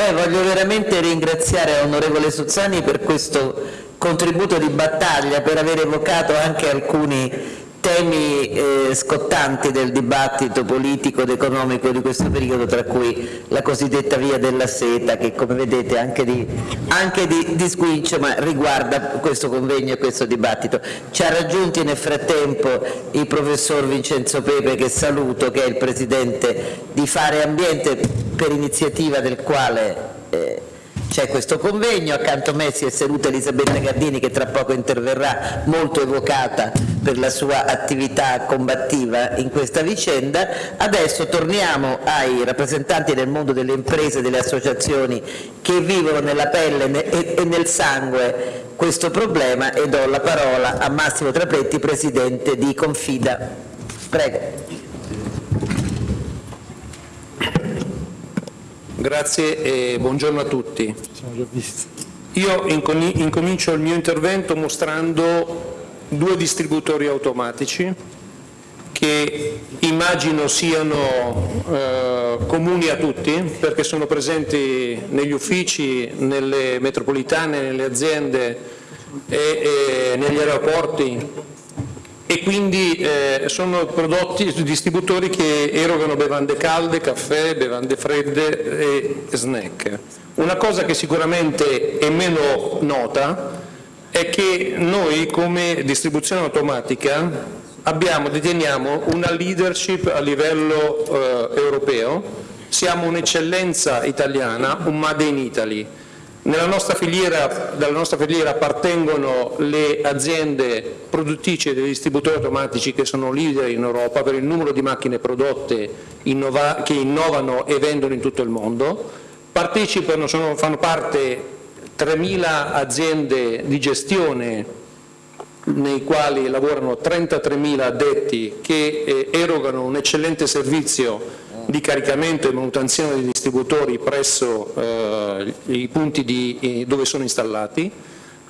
Beh, voglio veramente ringraziare l'onorevole Suzzani per questo contributo di battaglia, per aver evocato anche alcuni temi eh, scottanti del dibattito politico ed economico di questo periodo, tra cui la cosiddetta via della seta, che come vedete anche di, anche di, di squincio, ma riguarda questo convegno e questo dibattito. Ci ha raggiunti nel frattempo il professor Vincenzo Pepe, che saluto, che è il presidente di Fare Ambiente, per iniziativa del quale eh, c'è questo convegno, accanto a me si è seduta Elisabetta Gardini che tra poco interverrà, molto evocata per la sua attività combattiva in questa vicenda. Adesso torniamo ai rappresentanti del mondo delle imprese e delle associazioni che vivono nella pelle e nel sangue questo problema e do la parola a Massimo Trapetti, Presidente di Confida. Prego. Grazie e buongiorno a tutti. Io incomincio il mio intervento mostrando due distributori automatici che immagino siano eh, comuni a tutti perché sono presenti negli uffici, nelle metropolitane, nelle aziende e, e negli aeroporti e quindi eh, sono prodotti distributori che erogano bevande calde, caffè, bevande fredde e snack. Una cosa che sicuramente è meno nota è che noi come distribuzione automatica abbiamo, deteniamo una leadership a livello eh, europeo, siamo un'eccellenza italiana, un Made in Italy nostra filiera, dalla nostra filiera appartengono le aziende produttrici dei distributori automatici che sono leader in Europa per il numero di macchine prodotte innova, che innovano e vendono in tutto il mondo. Partecipano, sono, fanno parte 3.000 aziende di gestione nei quali lavorano 33.000 addetti che eh, erogano un eccellente servizio di caricamento e manutenzione dei distributori presso eh, i punti di, dove sono installati.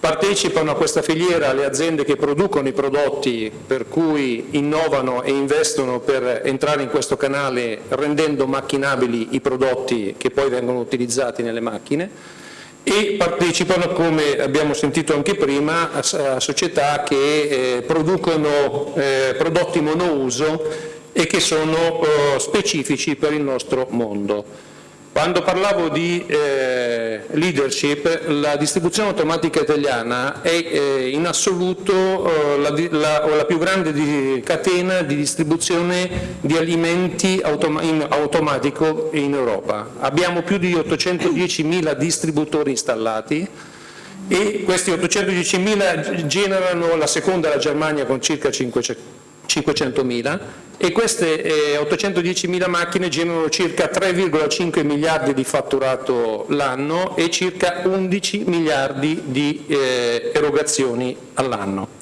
Partecipano a questa filiera le aziende che producono i prodotti per cui innovano e investono per entrare in questo canale rendendo macchinabili i prodotti che poi vengono utilizzati nelle macchine e partecipano, come abbiamo sentito anche prima, a società che eh, producono eh, prodotti monouso e che sono eh, specifici per il nostro mondo. Quando parlavo di eh, leadership, la distribuzione automatica italiana è eh, in assoluto eh, la, la, la, più grande di, catena di distribuzione di alimenti automa in automatico in Europa. Abbiamo più di 810.000 distributori installati e questi 810.000 generano la seconda la Germania con circa 500.000 e queste eh, 810.000 macchine generano circa 3,5 miliardi di fatturato l'anno e circa 11 miliardi di eh, erogazioni all'anno.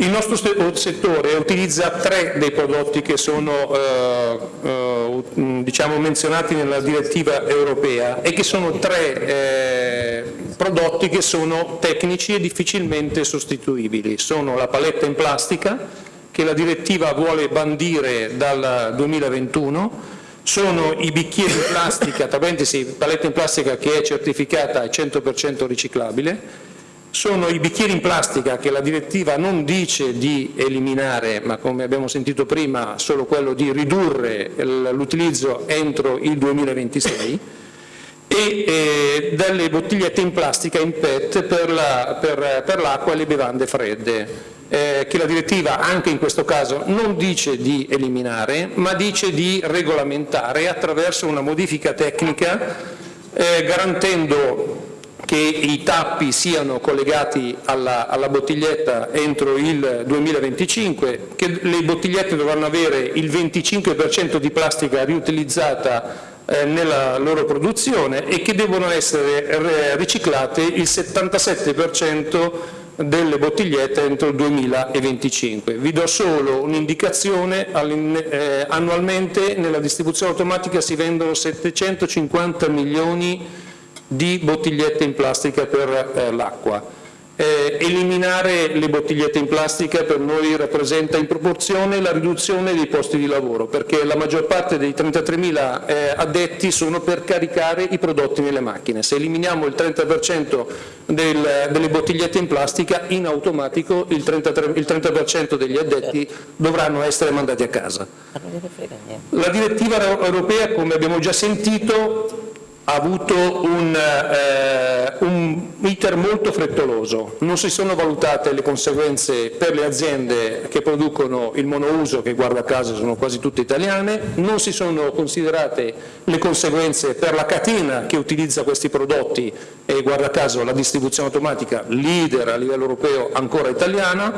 Il nostro settore utilizza tre dei prodotti che sono eh, eh, diciamo, menzionati nella direttiva europea e che sono tre eh, prodotti che sono tecnici e difficilmente sostituibili. Sono la paletta in plastica, che la direttiva vuole bandire dal 2021 sono i bicchieri in plastica, tra parentesi paletta in plastica che è certificata al 100% riciclabile, sono i bicchieri in plastica che la direttiva non dice di eliminare, ma come abbiamo sentito prima solo quello di ridurre l'utilizzo entro il 2026, e eh, delle bottigliette in plastica in PET per l'acqua la, e le bevande fredde. Eh, che la direttiva anche in questo caso non dice di eliminare ma dice di regolamentare attraverso una modifica tecnica eh, garantendo che i tappi siano collegati alla, alla, bottiglietta entro il 2025, che le bottigliette dovranno avere il 25% di plastica riutilizzata nella loro produzione e che devono essere riciclate il 77% delle bottigliette entro il 2025. Vi do solo un'indicazione, eh, annualmente nella distribuzione automatica si vendono 750 milioni di bottigliette in plastica per eh, l'acqua. Eh, eliminare le bottigliette in plastica per noi rappresenta in proporzione la riduzione dei posti di lavoro, perché la maggior parte dei 33.000 eh, addetti sono per caricare i prodotti nelle macchine. Se eliminiamo il 30% del, delle bottigliette in plastica, in automatico il 30%, il 30 degli addetti dovranno essere mandati a casa. La direttiva europea, come abbiamo già sentito, ha avuto un, eh, un, iter molto frettoloso, non si sono valutate le conseguenze per le aziende che producono il monouso, che guarda caso sono quasi tutte italiane, non si sono considerate le conseguenze per la catena che utilizza questi prodotti e guarda caso la distribuzione automatica leader a livello europeo ancora italiana,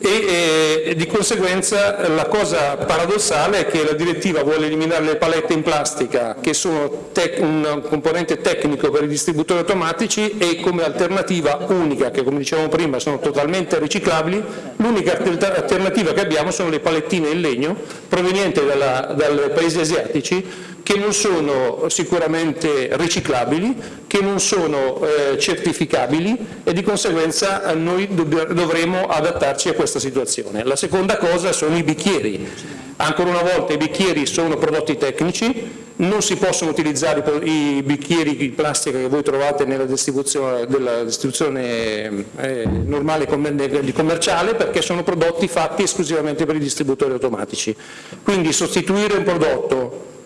e, e, di conseguenza la cosa paradossale è che la direttiva vuole eliminare le palette in plastica che sono un componente tecnico per i distributori automatici e come alternativa unica, che come dicevamo prima sono totalmente riciclabili, l'unica alternativa che abbiamo sono le palettine in legno provenienti dai paesi asiatici che non sono sicuramente riciclabili, che non sono eh, certificabili e di conseguenza noi dovremo adattarci a questa situazione. La seconda cosa sono i bicchieri. Ancora una volta i bicchieri sono prodotti tecnici, non si possono utilizzare i bicchieri di plastica che voi trovate nella distribuzione, distribuzione eh, normale commerciale perché sono prodotti fatti esclusivamente per i distributori automatici. Quindi sostituire un prodotto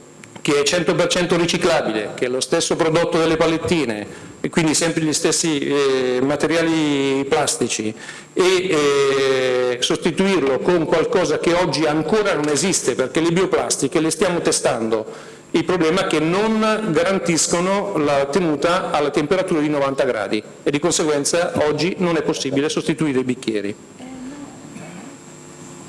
che è 100% riciclabile, che è lo stesso prodotto delle palettine, e quindi sempre gli stessi eh, materiali plastici, e eh, sostituirlo con qualcosa che oggi ancora non esiste, perché le bioplastiche le stiamo testando, il problema è che non garantiscono la tenuta alla temperatura di 90 gradi e di conseguenza oggi non è possibile sostituire i bicchieri.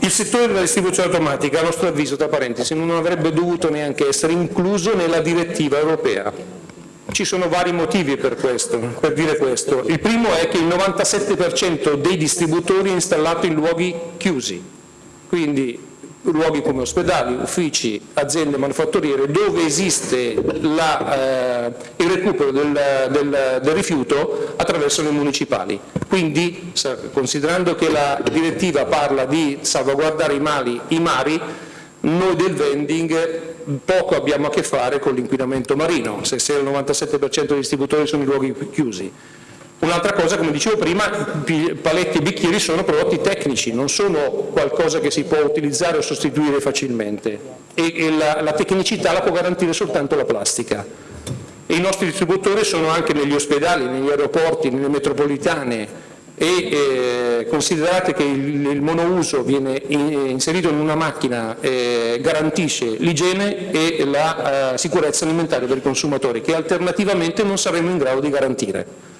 Il settore della distribuzione automatica, a nostro avviso, tra parentesi, non avrebbe dovuto neanche essere incluso nella direttiva europea. Ci sono vari motivi per, questo, per dire questo. Il primo è che il 97% dei distributori è installato in luoghi chiusi, quindi luoghi come ospedali, uffici, aziende manufatturiere, dove esiste la, eh, il recupero del, del, del, rifiuto attraverso le municipali. Quindi, considerando che la direttiva parla di salvaguardare i, mali, i mari, noi del vending poco abbiamo a che fare con l'inquinamento marino, se, il 97% dei distributori sono in luoghi chiusi. Un'altra cosa, come dicevo prima, paletti e bicchieri sono prodotti tecnici, non sono qualcosa che si può utilizzare o sostituire facilmente e, e la, la, tecnicità la può garantire soltanto la plastica. E I nostri distributori sono anche negli ospedali, negli aeroporti, nelle metropolitane e eh, considerate che il, il, monouso viene in, inserito in una macchina eh, garantisce l'igiene e la eh, sicurezza alimentare per i consumatori che alternativamente non saremo in grado di garantire.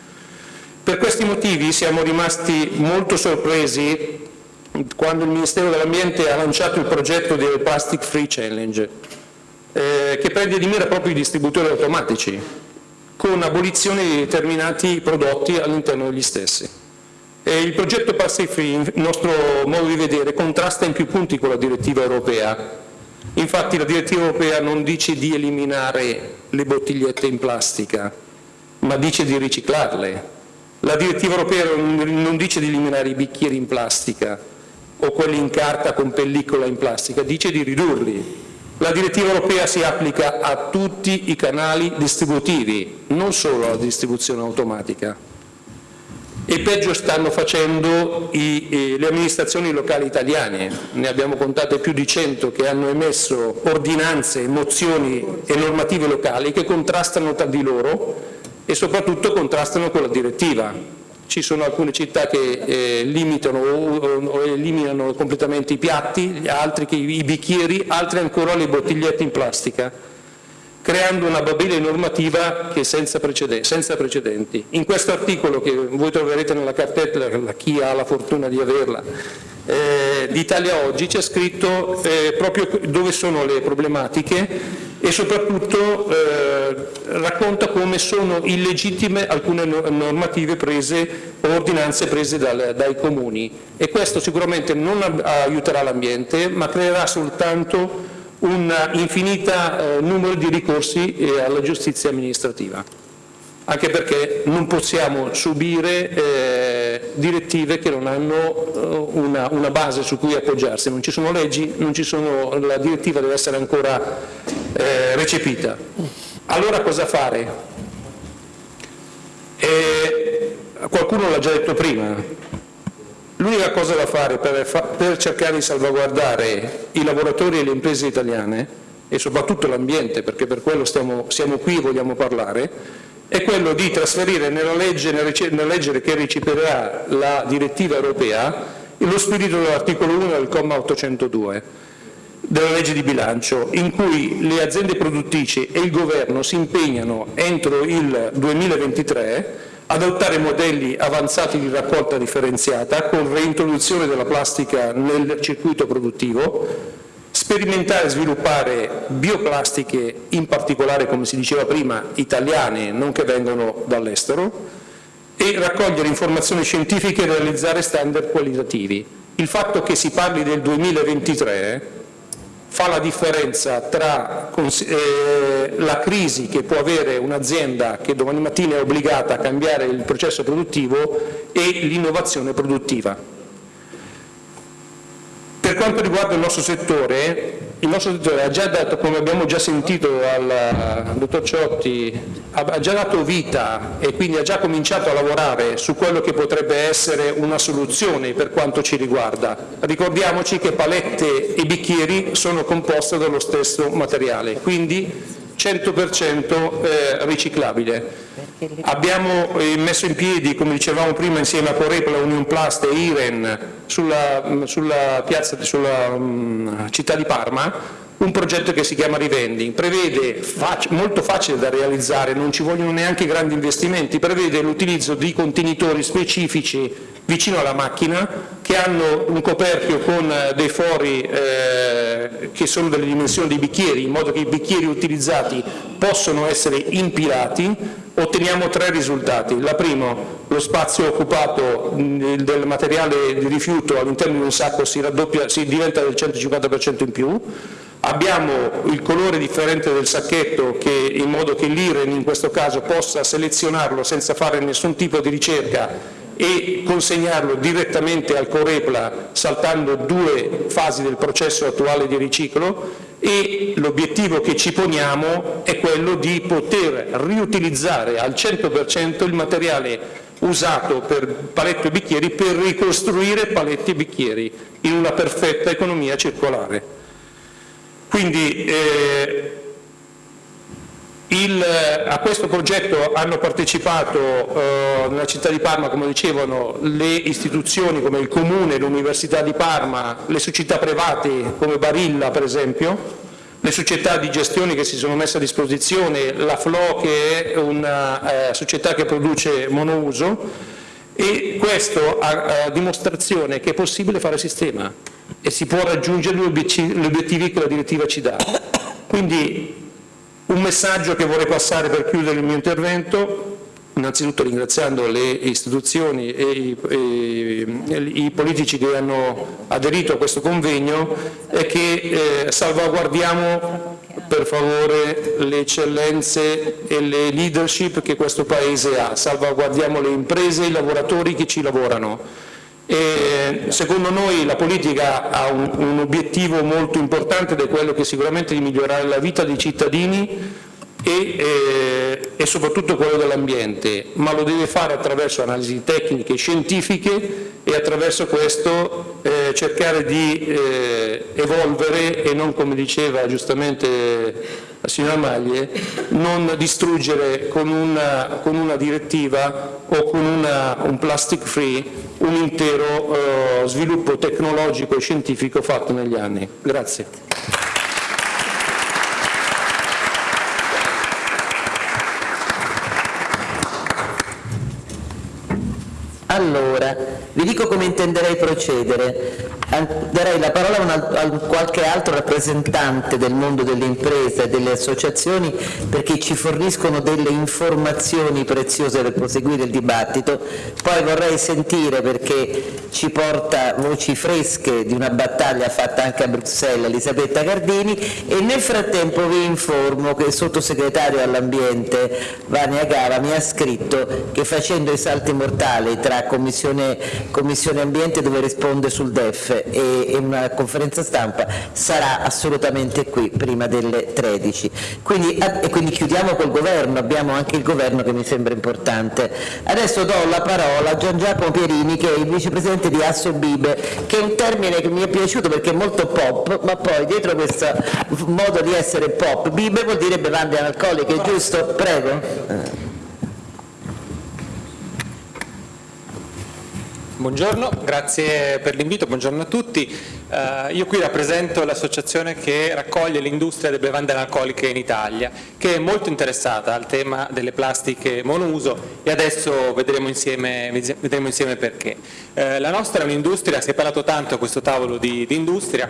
Per questi motivi siamo rimasti molto sorpresi quando il Ministero dell'Ambiente ha lanciato il progetto del Plastic Free Challenge, eh, che prende di mira proprio i distributori automatici, con abolizione di determinati prodotti all'interno degli stessi. E il progetto Plastic Free, il nostro modo di vedere, contrasta in più punti con la direttiva europea. Infatti la direttiva europea non dice di eliminare le bottigliette in plastica, ma dice di riciclarle, la direttiva europea non dice di eliminare i bicchieri in plastica o quelli in carta con pellicola in plastica, dice di ridurli. La direttiva europea si applica a tutti i canali distributivi, non solo alla distribuzione automatica. E peggio stanno facendo i, eh, le amministrazioni locali italiane, ne abbiamo contate più di 100 che hanno emesso ordinanze, mozioni e normative locali che contrastano tra di loro e soprattutto contrastano con la direttiva. Ci sono alcune città che eh, limitano o, o, eliminano completamente i piatti, altri che i bicchieri, altri ancora le bottigliette in plastica, creando una babile normativa che è senza, precedenti. Senza precedenti. In questo articolo che voi troverete nella cartella, chi ha la fortuna di averla, eh, d'Italia Oggi c'è scritto eh, proprio dove sono le problematiche e soprattutto eh, racconta come sono illegittime alcune normative prese o ordinanze prese dal, dai comuni e questo sicuramente non aiuterà l'ambiente ma creerà soltanto un infinito eh, numero di ricorsi eh, alla giustizia amministrativa. Anche perché non possiamo subire eh, direttive che non hanno eh, una, una, base su cui appoggiarsi, non ci sono leggi, ci sono, la direttiva deve essere ancora eh, recepita. Allora cosa fare? E qualcuno l'ha già detto prima, l'unica cosa da fare per, per cercare di salvaguardare i lavoratori e le imprese italiane e soprattutto l'ambiente, perché per quello stiamo, siamo qui e vogliamo parlare, è quello di trasferire nella legge, nella legge che receperà la direttiva europea lo spirito dell'articolo 1 del comma 802 della legge di bilancio, in cui le aziende produttrici e il governo si impegnano entro il 2023 ad adottare modelli avanzati di raccolta differenziata con reintroduzione della plastica nel circuito produttivo, sperimentare e sviluppare bioplastiche, in particolare, come si diceva prima, italiane, non che vengono dall'estero, e raccogliere informazioni scientifiche e realizzare standard qualitativi. Il fatto che si parli del 2023 fa la differenza tra eh, la crisi che può avere un'azienda che domani mattina è obbligata a cambiare il processo produttivo e l'innovazione produttiva. Per quanto riguarda il nostro settore, il nostro settore ha già dato, come abbiamo già sentito dal dottor Ciotti, ha già dato vita e quindi ha già cominciato a lavorare su quello che potrebbe essere una soluzione per quanto ci riguarda. Ricordiamoci che palette e bicchieri sono composte dallo stesso materiale, quindi 100% eh, riciclabile. Abbiamo eh, messo in piedi, come dicevamo prima, insieme a Corepla, Union Plast e Iren sulla, mm, sulla, piazza, sulla um, città di Parma un progetto che si chiama Rivending, prevede, fac molto facile da realizzare, non ci vogliono neanche grandi investimenti, prevede l'utilizzo di contenitori specifici vicino alla macchina che hanno un coperchio con eh, dei fori eh, che sono delle dimensioni dei bicchieri, in modo che i bicchieri utilizzati possono essere impilati, otteniamo tre risultati. La primo, lo spazio occupato del materiale di rifiuto all'interno di un sacco si, raddoppia, si diventa del 150% in più, abbiamo il colore differente del sacchetto che, in modo che l'IREN in questo caso possa selezionarlo senza fare nessun tipo di ricerca e consegnarlo direttamente al Corepla saltando due fasi del processo attuale di riciclo e l'obiettivo che ci poniamo è quello di poter riutilizzare al 100% il materiale usato per paletti e bicchieri per ricostruire paletti e bicchieri in una perfetta economia circolare. Quindi eh, il, a questo progetto hanno partecipato eh, nella città di Parma, come dicevano, le istituzioni come il Comune, l'Università di Parma, le società private come Barilla per esempio, le società di gestione che si sono messe a disposizione, la FLO che è una eh, società che produce monouso e questo a, a dimostrazione che è possibile fare sistema e si può raggiungere gli obiettivi che la direttiva ci dà. Quindi un messaggio che vorrei passare per chiudere il mio intervento, innanzitutto ringraziando le istituzioni e i, e i politici che hanno aderito a questo convegno, è che eh, salvaguardiamo per favore le eccellenze e le leadership che questo Paese ha, salvaguardiamo le imprese e i lavoratori che ci lavorano e secondo noi la politica ha un, un obiettivo molto importante ed è quello che sicuramente di migliorare la vita dei cittadini e, eh, e, soprattutto quello dell'ambiente, ma lo deve fare attraverso analisi tecniche e scientifiche e attraverso questo eh, cercare di eh, evolvere e non, come diceva giustamente la signora Maglie, non distruggere con una, con una direttiva o con una, un plastic free un intero eh, sviluppo tecnologico e scientifico fatto negli anni. Grazie. Allora, vi dico come intenderei procedere. darei la parola a, qualche altro rappresentante del mondo delle imprese e delle associazioni perché ci forniscono delle informazioni preziose per proseguire il dibattito, poi vorrei sentire perché ci porta voci fresche di una battaglia fatta anche a Bruxelles Elisabetta Gardini e nel frattempo vi informo che il sottosegretario all'ambiente Vania Gava mi ha scritto che facendo i salti mortali tra Commissione, Commissione Ambiente dove risponde sul DEF e, e una conferenza stampa sarà assolutamente qui prima delle 13. Quindi, e quindi chiudiamo col governo, abbiamo anche il governo che mi sembra importante. Adesso do la parola a Gian Giacomo Pierini che è il vicepresidente di Assobibe, che è un termine che mi è piaciuto perché è molto pop, ma poi dietro questo modo di essere pop, Bibe vuol dire bevande analcoliche, giusto? Prego. Buongiorno, grazie per l'invito, buongiorno a tutti. Uh, io qui rappresento l'associazione che raccoglie l'industria delle bevande analcoliche in Italia, che è molto interessata al tema delle plastiche monouso e adesso vedremo insieme, vedremo insieme perché. Uh, la nostra è un'industria, si è parlato tanto a questo tavolo di, di industria,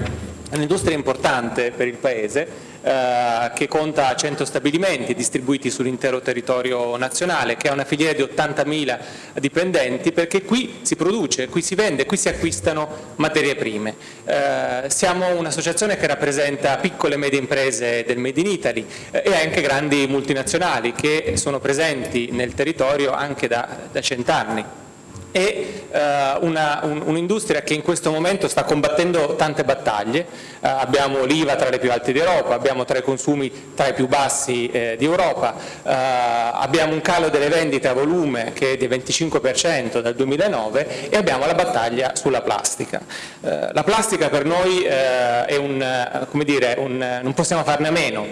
è un'industria importante per il Paese, eh, che conta 100 stabilimenti distribuiti sull'intero territorio nazionale, che ha una filiera di 80.000 dipendenti, perché qui si produce, qui si vende, qui si acquistano materie prime. Eh, siamo un'associazione che rappresenta piccole e medie imprese del Made in Italy eh, e anche grandi multinazionali che sono presenti nel territorio anche da, da cent'anni e uh, un'industria un che in questo momento sta combattendo tante battaglie, uh, abbiamo l'IVA tra le più alte d'Europa, abbiamo tra i consumi tra i più bassi eh, d'Europa, uh, abbiamo un calo delle vendite a volume che è del 25% dal 2009 e abbiamo la battaglia sulla plastica. la plastica per noi è un, come dire, un, non possiamo farne a meno,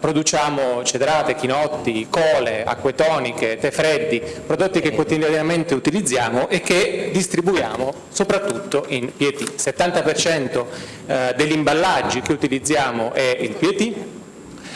produciamo cedrate, chinotti, cole, acque toniche, tè freddi, prodotti che quotidianamente utilizziamo e che distribuiamo soprattutto in PET. Il 70% eh, degli imballaggi che utilizziamo è il PET,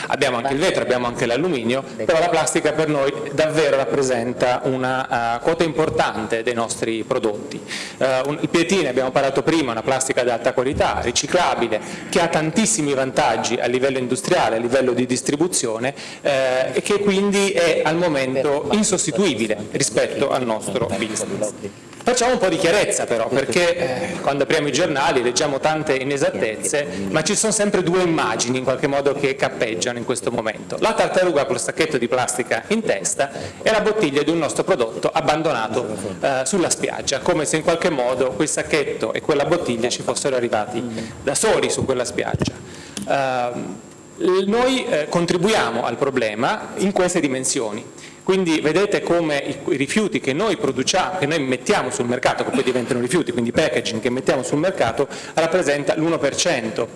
abbiamo anche il vetro, abbiamo anche l'alluminio, però la plastica per noi davvero rappresenta una uh, quota importante dei nostri prodotti. Uh, un, il PET, ne abbiamo parlato prima, una plastica di alta qualità, riciclabile, che ha tantissimi vantaggi a livello industriale, a livello di distribuzione eh, e che quindi è al momento insostituibile rispetto al nostro business. Facciamo un po' di chiarezza però, perché eh, quando apriamo i giornali leggiamo tante inesattezze, ma ci sono sempre due immagini in qualche modo che cappeggiano in questo momento. La tartaruga con lo stacchetto di plastica in testa e la bottiglia di un nostro prodotto abbandonato eh, sulla spiaggia, come se in qualche modo quel sacchetto e quella bottiglia ci fossero arrivati da soli su quella spiaggia. Noi eh, contribuiamo al problema in queste dimensioni. Quindi vedete come i rifiuti che noi produciamo, che noi mettiamo sul mercato, che poi diventano rifiuti, quindi packaging che mettiamo sul mercato, rappresenta l'1%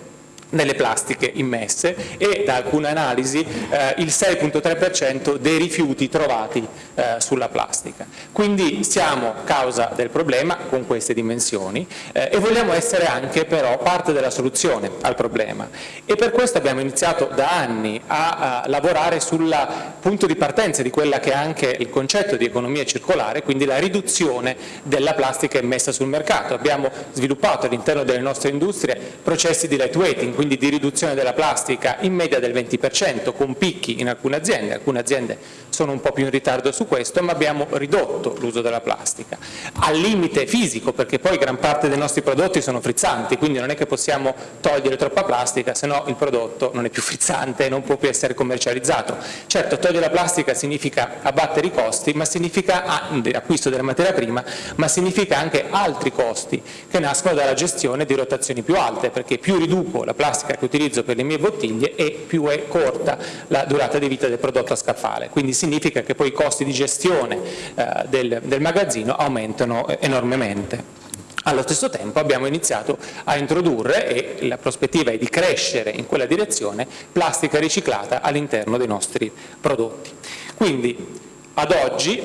nelle plastiche immesse e da alcune analisi eh, il 6.3% dei rifiuti trovati eh, sulla plastica. Quindi siamo causa del problema con queste dimensioni eh, e vogliamo essere anche però parte della soluzione al problema e per questo abbiamo iniziato da anni a, a lavorare sul punto di partenza di quella che è anche il concetto di economia circolare, quindi la riduzione della plastica immessa sul mercato. Abbiamo sviluppato all'interno delle nostre industrie processi di lightweighting, quindi di riduzione della plastica in media del 20%, con picchi in alcune aziende, alcune aziende sono un po' più in ritardo su questo, ma abbiamo ridotto l'uso della plastica, al limite fisico, perché poi gran parte dei nostri prodotti sono frizzanti, quindi non è che possiamo togliere troppa plastica, se no il prodotto non è più frizzante e non può più essere commercializzato. Certo, togliere la plastica significa abbattere i costi, ma significa acquisto della materia prima, ma significa anche altri costi che nascono dalla gestione di rotazioni più alte, perché più riduco la plastica plastica che utilizzo per le mie bottiglie e più è corta la durata di vita del prodotto a scaffale. Quindi significa che poi i costi di gestione eh, del, del magazzino aumentano eh, enormemente. Allo stesso tempo abbiamo iniziato a introdurre, e la prospettiva è di crescere in quella direzione, plastica riciclata all'interno dei nostri prodotti. Quindi ad oggi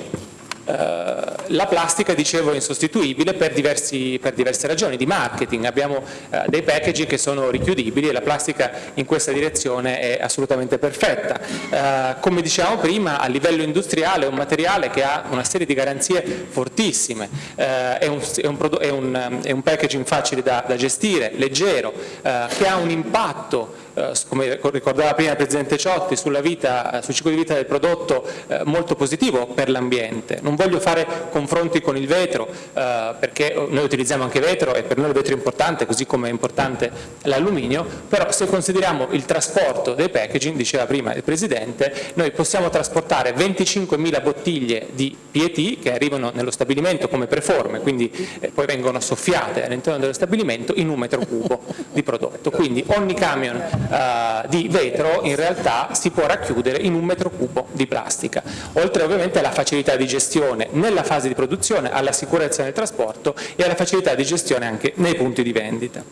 la plastica, dicevo, è insostituibile per, diversi, per diverse ragioni di marketing. Abbiamo eh, dei packaging che sono richiudibili e la plastica in questa direzione è assolutamente perfetta. Eh, come dicevamo prima, a livello industriale è un materiale che ha una serie di garanzie fortissime, eh, è un, è, un, è, un, è, un, packaging facile da, da gestire, leggero, eh, che ha un impatto eh, come ricordava prima il Presidente Ciotti, sulla vita, sul ciclo di vita del prodotto eh, molto positivo per l'ambiente. Non voglio fare confronti con il vetro, eh, perché noi utilizziamo anche vetro e per noi il vetro è importante, così come è importante l'alluminio, però se consideriamo il trasporto dei packaging, diceva prima il Presidente, noi possiamo trasportare 25.000 bottiglie di PET che arrivano nello stabilimento come preforme, quindi poi vengono soffiate all'interno dello stabilimento in un metro cubo di prodotto. Quindi ogni camion eh, di vetro in realtà si può racchiudere in un metro cubo di plastica, oltre ovviamente alla facilità di gestione nella fase di produzione, alla sicurezza nel trasporto e alla facilità di gestione anche nei punti di vendita.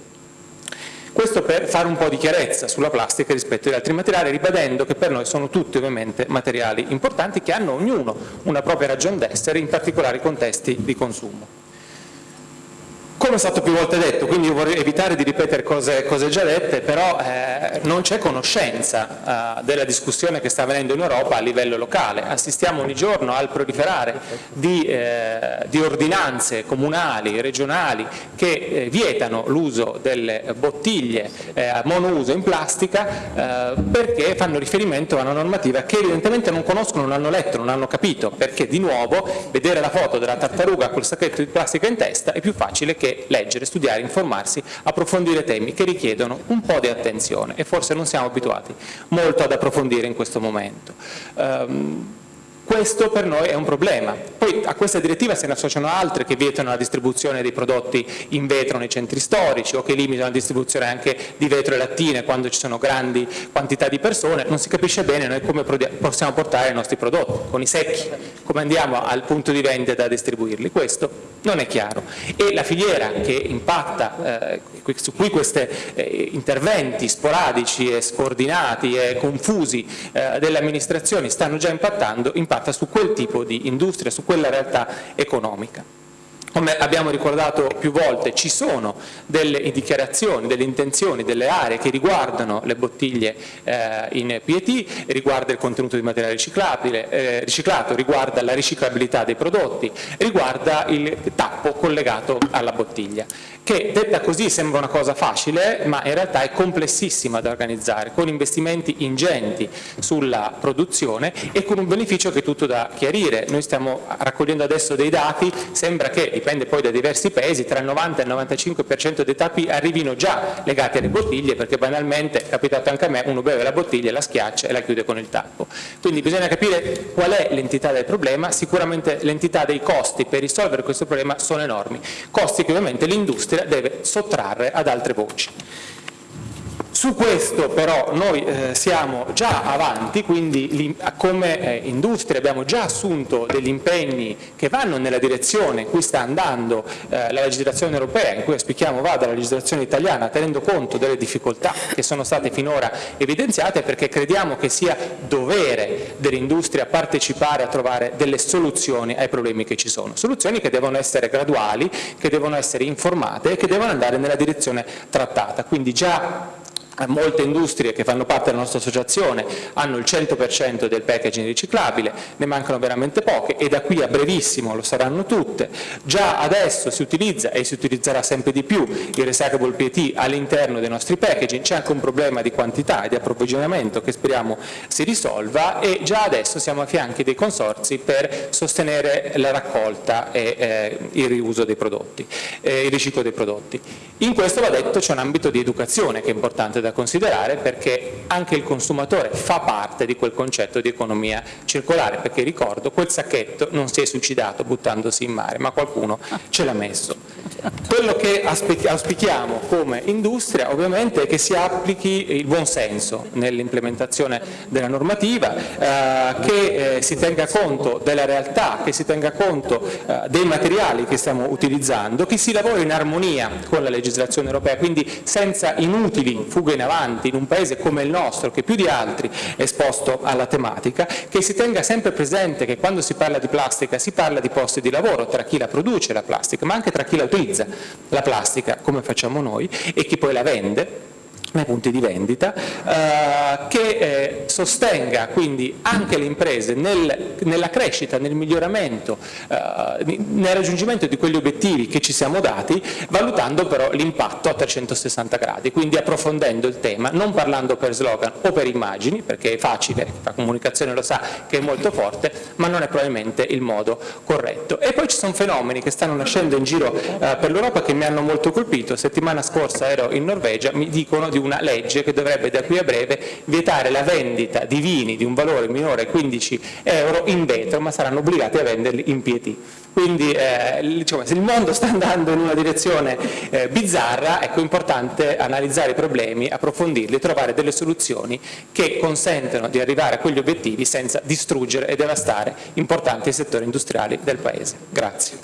Questo per fare un po' di chiarezza sulla plastica rispetto agli altri materiali, ribadendo che per noi sono tutti ovviamente materiali importanti che hanno ognuno una propria ragione d'essere in particolari contesti di consumo. Come è stato più volte detto, quindi io vorrei evitare di ripetere cose, cose già dette, però eh, non c'è conoscenza eh, della discussione che sta avvenendo in Europa a livello locale. Assistiamo ogni giorno al proliferare di, eh, di ordinanze comunali, regionali, che eh, vietano l'uso delle bottiglie eh, a monouso in plastica eh, perché fanno riferimento a una normativa che evidentemente non conoscono, non hanno letto, non hanno capito, perché di nuovo vedere la foto della tartaruga col sacchetto di plastica in testa è più facile che leggere, studiare, informarsi, approfondire temi che richiedono un po' di attenzione e forse non siamo abituati molto ad approfondire in questo momento. Um, questo per noi è un problema. Poi a questa direttiva se ne associano altre che vietano la distribuzione dei prodotti in vetro nei centri storici o che limitano la distribuzione anche di vetro e lattine quando ci sono grandi quantità di persone. Non si capisce bene noi come possiamo portare i nostri prodotti, con i secchi, come andiamo al punto di vendita a distribuirli. Questo non è chiaro. E la filiera che impatta, eh, su cui questi eh, interventi sporadici e scordinati e confusi eh, delle amministrazioni stanno già impattando, impatta impatta su quel tipo di industria, su quella realtà economica. Come abbiamo ricordato più volte ci sono delle dichiarazioni, delle intenzioni, delle aree che riguardano le bottiglie eh, in PET, riguarda il contenuto di materiale eh, riciclato, riguarda la riciclabilità dei prodotti, riguarda il tappo collegato alla bottiglia che detta così sembra una cosa facile, ma in realtà è complessissima da organizzare, con investimenti ingenti sulla produzione e con un beneficio che è tutto da chiarire. Noi stiamo raccogliendo adesso dei dati, sembra che, dipende poi da diversi paesi, tra il 90 e il 95% dei tappi arrivino già legati alle bottiglie, perché banalmente, è capitato anche a me, uno beve la bottiglia, la schiaccia e la chiude con il tappo. Quindi bisogna capire qual è l'entità del problema, sicuramente l'entità dei costi per risolvere questo problema sono enormi, costi che ovviamente l'industria industria deve sottrarre ad altre voci. Su questo però noi eh, siamo già avanti, quindi come eh, industria abbiamo già assunto degli impegni che vanno nella direzione in cui sta andando eh, la legislazione europea, in cui auspichiamo vada la legislazione italiana, tenendo conto delle difficoltà che sono state finora evidenziate, perché crediamo che sia dovere dell'industria partecipare a trovare delle soluzioni ai problemi che ci sono. Soluzioni che devono essere graduali, che devono essere informate e che devono andare nella direzione trattata. Quindi già molte industrie che fanno parte della nostra associazione hanno il 100% del packaging riciclabile, ne mancano veramente poche e da qui a brevissimo lo saranno tutte. Già adesso si utilizza e si utilizzerà sempre di più il recyclable PET all'interno dei nostri packaging, c'è anche un problema di quantità e di approvvigionamento che speriamo si risolva e già adesso siamo a fianchi dei consorzi per sostenere la raccolta e eh, il riuso dei prodotti, eh, il riciclo dei prodotti. In questo va detto c'è un ambito di educazione che è importante da considerare perché anche il consumatore fa parte di quel concetto di economia circolare, perché ricordo quel sacchetto non si è suicidato buttandosi in mare, ma qualcuno ce l'ha messo. Quello che auspichiamo come industria ovviamente è che si applichi il buon senso nell'implementazione della normativa, eh, che eh, si tenga conto della realtà, che si tenga conto eh, dei materiali che stiamo utilizzando, che si lavori in armonia con la legislazione europea, quindi senza inutili fughe in avanti in un paese come il nostro che più di altri è esposto alla tematica, che si tenga sempre presente che quando si parla di plastica si parla di posti di lavoro tra chi la produce la plastica, ma anche tra chi la utilizza la plastica come facciamo noi e chi poi la vende nei punti di vendita, eh, che eh, sostenga quindi anche le imprese nel, nella crescita, nel miglioramento, eh, nel raggiungimento di quegli obiettivi che ci siamo dati, valutando però l'impatto a 360 gradi, quindi approfondendo il tema, non parlando per slogan o per immagini, perché è facile, la comunicazione lo sa che è molto forte, ma non è probabilmente il modo corretto. E poi ci sono fenomeni che stanno nascendo in giro eh, per l'Europa che mi hanno molto colpito, settimana scorsa ero in Norvegia, mi dicono di una legge che dovrebbe da qui a breve vietare la vendita di vini di un valore minore a 15 euro in vetro, ma saranno obbligati a venderli in PT. Quindi eh, diciamo, se il mondo sta andando in una direzione eh, bizzarra, ecco, è importante analizzare i problemi, approfondirli trovare delle soluzioni che consentano di arrivare a quegli obiettivi senza distruggere e devastare importanti settori industriali del Paese. Grazie.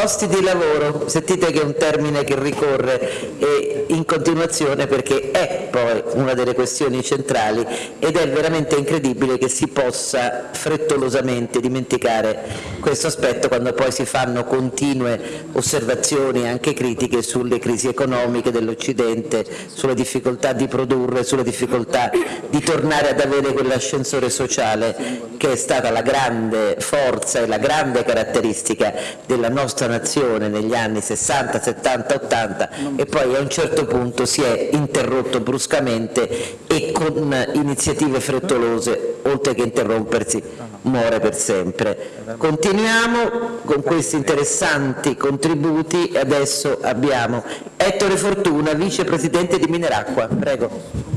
Posti di lavoro, sentite che è un termine che ricorre in continuazione perché è poi una delle questioni centrali ed è veramente incredibile che si possa frettolosamente dimenticare questo aspetto quando poi si fanno continue osservazioni anche critiche sulle crisi economiche dell'Occidente, sulle difficoltà di produrre, sulle difficoltà di tornare ad avere quell'ascensore sociale che è stata la grande forza e la grande caratteristica della nostra nazione negli anni 60, 70, 80 e poi a un certo punto si è interrotto bruscamente e con iniziative frettolose, oltre che interrompersi, muore per sempre. Continuiamo con questi interessanti contributi, adesso abbiamo Ettore Fortuna, vicepresidente di Mineracqua. Prego.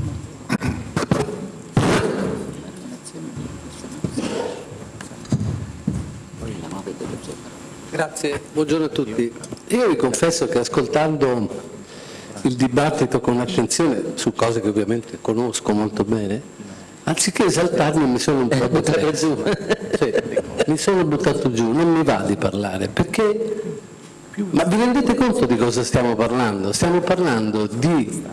Grazie, buongiorno a tutti. Io vi confesso che ascoltando il dibattito con attenzione su cose che ovviamente conosco molto bene, anziché esaltarmi mi sono un po' buttato giù. Mi sono buttato giù, non mi va di parlare, perché... Ma vi rendete conto di cosa stiamo parlando? Stiamo parlando di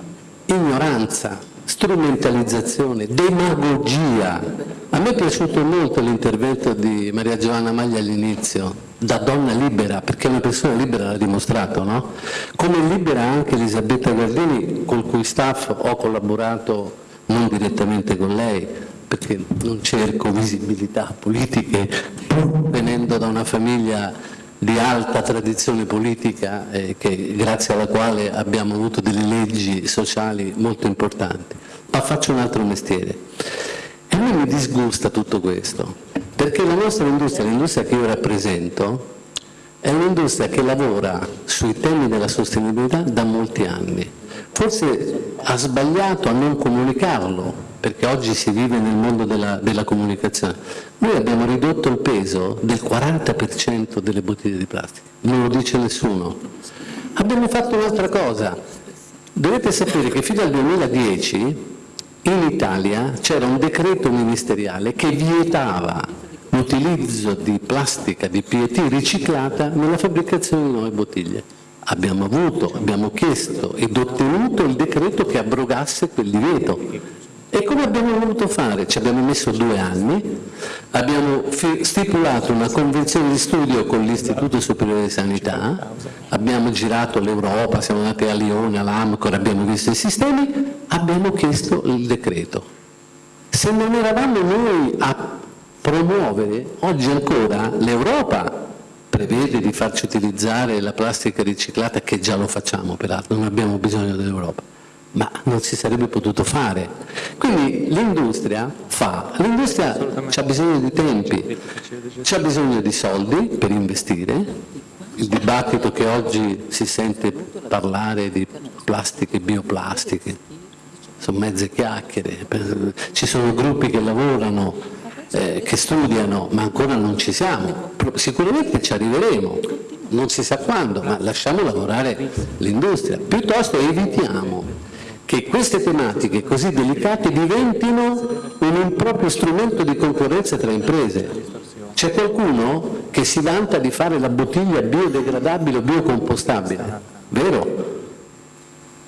ignoranza, strumentalizzazione, demagogia. A me è piaciuto molto l'intervento di Maria Giovanna Maglia all'inizio, da donna libera, perché una persona libera l'ha dimostrato, no? Come libera anche Elisabetta Gardini, col cui staff ho collaborato non direttamente con lei, perché non cerco visibilità politiche, venendo da una famiglia di alta tradizione politica eh, che, grazie alla quale abbiamo avuto delle leggi sociali molto importanti. Ma faccio un altro mestiere. E a me mi disgusta tutto questo, perché la nostra industria, l'industria che io rappresento, è un'industria che lavora sui temi della sostenibilità da molti anni. Forse ha sbagliato a non comunicarlo, perché oggi si vive nel mondo della, della comunicazione. Noi abbiamo ridotto il peso del 40% delle bottiglie di plastica, non lo dice nessuno. Abbiamo fatto un'altra cosa. Dovete sapere che fino al 2010 in Italia c'era un decreto ministeriale che vietava l'utilizzo di plastica di PET riciclata nella fabbricazione di nuove bottiglie. Abbiamo avuto, abbiamo chiesto ed ottenuto il decreto che abrogasse quel divieto e come abbiamo voluto fare? Ci abbiamo messo due anni, abbiamo stipulato una convenzione di studio con l'Istituto Superiore di Sanità, abbiamo girato l'Europa, siamo andati a Lione, all'Amcor, abbiamo visto i sistemi, abbiamo chiesto il decreto. Se non eravamo noi a promuovere, oggi ancora l'Europa prevede di farci utilizzare la plastica riciclata, che già lo facciamo peraltro, non abbiamo bisogno dell'Europa ma non si sarebbe potuto fare. Quindi l'industria fa, l'industria ha bisogno di tempi, ha bisogno di soldi per investire, il dibattito che oggi si sente parlare di plastiche e bioplastiche, sono mezze chiacchiere, ci sono gruppi che lavorano eh, che studiano, ma ancora non ci siamo. Sicuramente ci arriveremo, non si sa quando, ma lasciamo lavorare l'industria. Piuttosto evitiamo che queste tematiche così delicate diventino un improprio strumento di concorrenza tra imprese. C'è qualcuno che si vanta di fare la bottiglia biodegradabile o biocompostabile, vero?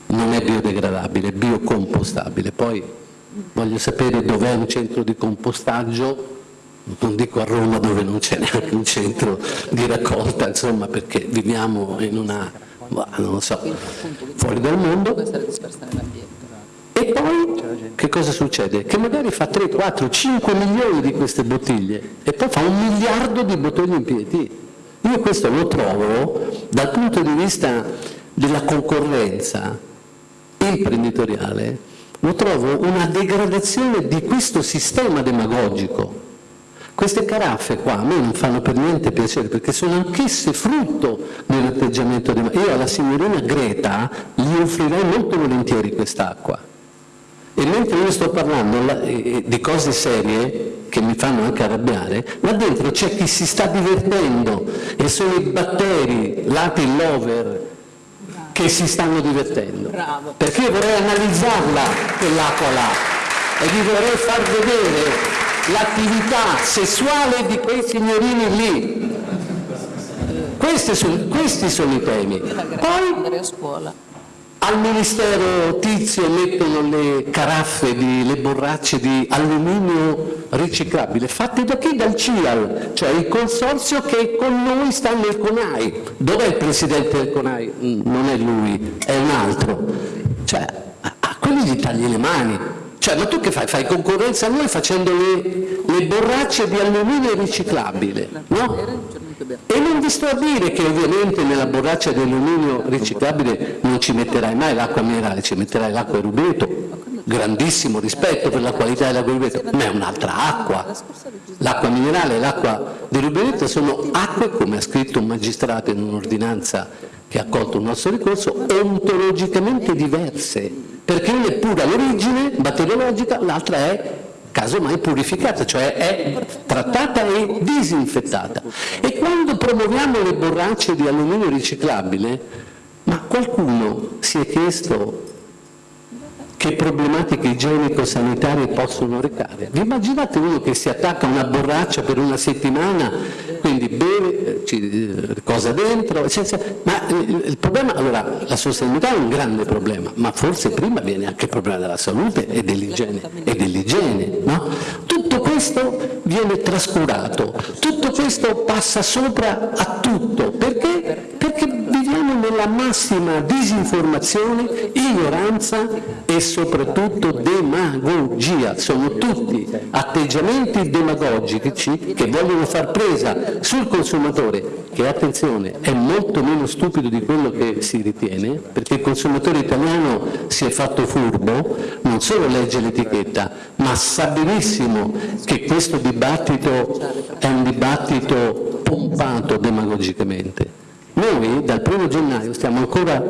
Non è biodegradabile, è biocompostabile. Poi voglio sapere dov'è un centro di compostaggio, non dico a Roma dove non c'è neanche un centro di raccolta, insomma, perché viviamo in una, non lo so, fuori dal mondo. E poi che cosa succede? Che magari fa 3, 4, 5 milioni di queste bottiglie e poi fa un miliardo di bottiglie in PET. Io questo lo trovo dal punto di vista della concorrenza imprenditoriale, lo trovo una degradazione di questo sistema demagogico. Queste caraffe qua a me non fanno per niente piacere perché sono anch'esse frutto dell'atteggiamento demagogico. Io alla signorina Greta gli offrirei molto volentieri quest'acqua e mentre io sto parlando di cose serie che mi fanno anche arrabbiare, là dentro c'è chi si sta divertendo e sono i batteri, Latin lover, che si stanno divertendo. Bravo. Perché io vorrei analizzarla quell'acqua là e vi vorrei far vedere l'attività sessuale di quei signorini lì. Questi sono, questi sono i temi. Poi, al Ministero Tizio mettono le caraffe, di, le borracce di alluminio riciclabile, fatte da chi? Dal CIAL, cioè il consorzio che con noi sta nel CONAI. Dov'è il Presidente del CONAI? Mm, non è lui, è un altro. Cioè, a quelli gli tagli le mani. Cioè, ma tu che fai? Fai concorrenza a noi facendo le, le borracce di alluminio riciclabile, no? E non vi sto a dire che ovviamente nella borraccia di alluminio riciclabile non ci metterai mai l'acqua minerale, ci metterai l'acqua di rubeto, grandissimo rispetto per la qualità dell'acqua di rubeto, ma è un'altra acqua. L'acqua minerale e l'acqua di rubeto sono acque, come ha scritto un magistrato in un'ordinanza che ha accolto un nostro ricorso, ontologicamente diverse, perché una è pura all'origine, batteriologica, l'altra è casomai purificata, cioè è trattata e disinfettata. E quando promuoviamo le borracce di alluminio riciclabile, ma qualcuno si è chiesto che problematiche igienico-sanitarie possono recare. Vi immaginate uno che si attacca a una borraccia per una settimana, quindi beve, ci, cosa dentro, senza, ma il, il, problema, allora la sostenibilità è un grande problema, ma forse prima viene anche il problema della salute e dell'igiene, e dell'igiene no? Tutto questo viene trascurato, tutto questo passa sopra a tutto, perché? Perché nella massima disinformazione, ignoranza e soprattutto demagogia. Sono tutti atteggiamenti demagogici che vogliono far presa sul consumatore, che attenzione è molto meno stupido di quello che si ritiene, perché il consumatore italiano si è fatto furbo, non solo legge l'etichetta, ma sa benissimo che questo dibattito è un dibattito pompato demagogicamente. Noi dal 1 gennaio stiamo ancora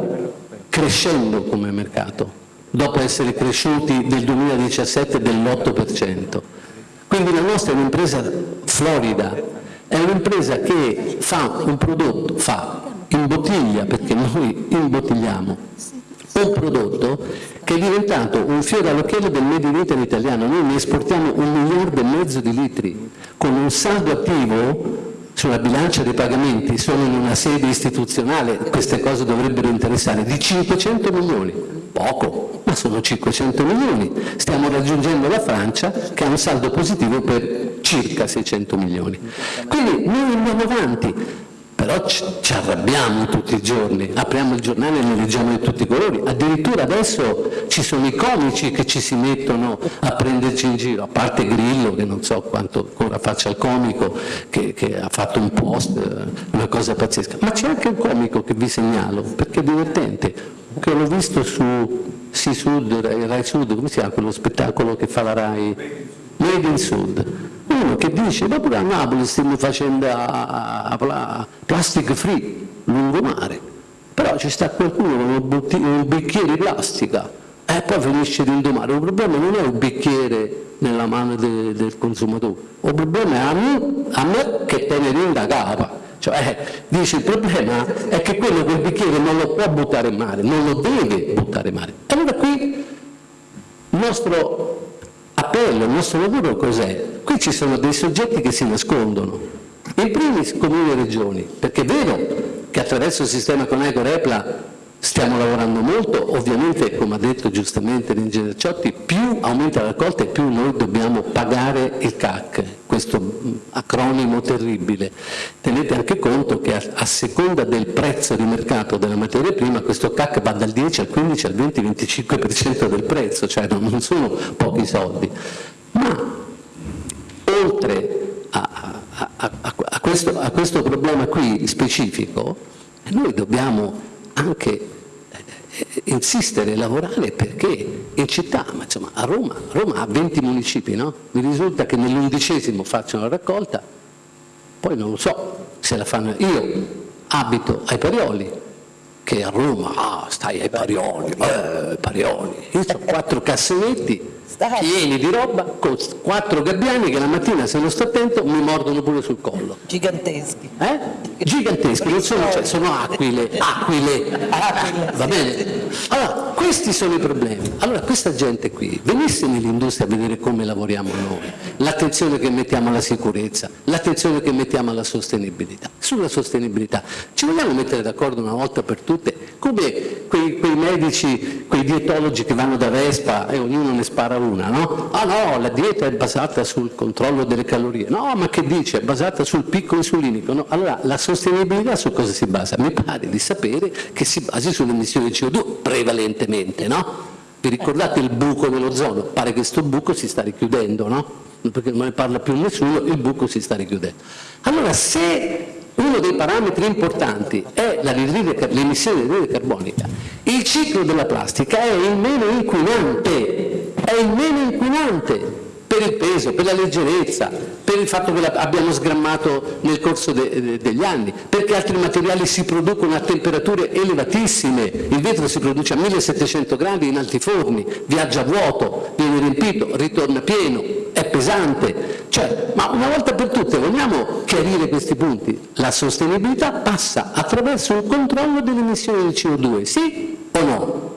crescendo come mercato, dopo essere cresciuti nel 2017 dell'8%. Quindi la nostra è un'impresa florida, è un'impresa che fa un prodotto, fa in bottiglia, perché noi imbottigliamo, un prodotto che è diventato un fiore all'occhiello del Made in Italy italiano. Noi ne esportiamo un miliardo e mezzo di litri, con un saldo attivo sulla bilancia dei pagamenti sono in una sede istituzionale, queste cose dovrebbero interessare, di 500 milioni, poco, ma sono 500 milioni. Stiamo raggiungendo la Francia che ha un saldo positivo per circa 600 milioni. Quindi noi andiamo avanti, però ci arrabbiamo tutti i giorni, apriamo il giornale e ne leggiamo di tutti i colori, addirittura adesso ci sono i comici che ci si mettono a prenderci in giro, a parte Grillo che non so quanto ancora faccia il comico, che, che ha fatto un post, eh, una cosa pazzesca, ma c'è anche un comico che vi segnalo, perché è divertente, che l'ho visto su Si Sud, Rai Sud, come si chiama quello spettacolo che fa la Rai? Made in Sud uno che dice ma pure a Napoli stiamo facendo a, a, a plastic free lungomare però ci sta qualcuno con un, bicchiere di plastica e poi finisce di indomare. Il problema non è un bicchiere nella mano de, del consumatore, il problema è a me, a me che tenere da capa. Cioè, dice il problema è che quello quel bicchiere non lo può buttare in mare, non lo deve buttare in mare. Allora qui il nostro appello, il nostro lavoro cos'è? Qui ci sono dei soggetti che si nascondono, in primis comuni e regioni, perché è vero che attraverso il sistema Coneco Repla Stiamo lavorando molto, ovviamente come ha detto giustamente l'ingegner Ciotti, più aumenta la raccolta e più noi dobbiamo pagare il CAC, questo acronimo terribile. Tenete anche conto che a, a seconda del prezzo di mercato della materia prima questo CAC va dal 10 al 15 al 20, 25% del prezzo, cioè non sono pochi soldi. Ma oltre a, a, a questo, questo problema qui specifico, noi dobbiamo anche insistere e lavorare perché in città, ma insomma a Roma, Roma ha 20 municipi, no? Mi risulta che nell'undicesimo facciano la raccolta, poi non lo so se la fanno. Io abito ai Parioli, che a Roma, ah, stai ai Parioli, eh, Parioli. Io ho quattro cassonetti pieni di roba con quattro gabbiani che la mattina se non sto attento mi mordono pure sul collo. Giganteschi. Eh? Giganteschi, non sono, cioè, sono aquile, aquile. Va bene? Allora, questi sono i problemi. Allora, questa gente qui, venisse nell'industria a vedere come lavoriamo noi, l'attenzione che mettiamo alla sicurezza, l'attenzione che mettiamo alla sostenibilità. Sulla sostenibilità, ci vogliamo mettere d'accordo una volta per tutte, come quei, quei medici, quei dietologi che vanno da Vespa e ognuno ne spara una, no? Ah no, la dieta è basata sul controllo delle calorie. No, ma che dice? È basata sul picco insulinico. No? Allora, la sostenibilità su cosa si basa? Mi pare di sapere che si basi sulle emissioni di CO2 prevalentemente, no? Vi ricordate il buco dell'ozono? Pare che questo buco si sta richiudendo, no? Perché non ne parla più nessuno, il buco si sta richiudendo. Allora, se uno dei parametri importanti è l'emissione di anidride carbonica, il ciclo della plastica è il meno inquinante, è il meno inquinante per il peso, per la leggerezza, per il fatto che abbiamo sgrammato nel corso de, de, degli anni, perché altri materiali si producono a temperature elevatissime, il vetro si produce a 1700 gradi in alti forni, viaggia vuoto, viene riempito, ritorna pieno, è pesante, cioè, ma una volta per tutte vogliamo chiarire questi punti? La sostenibilità passa attraverso il controllo delle emissioni di CO2, sì o no?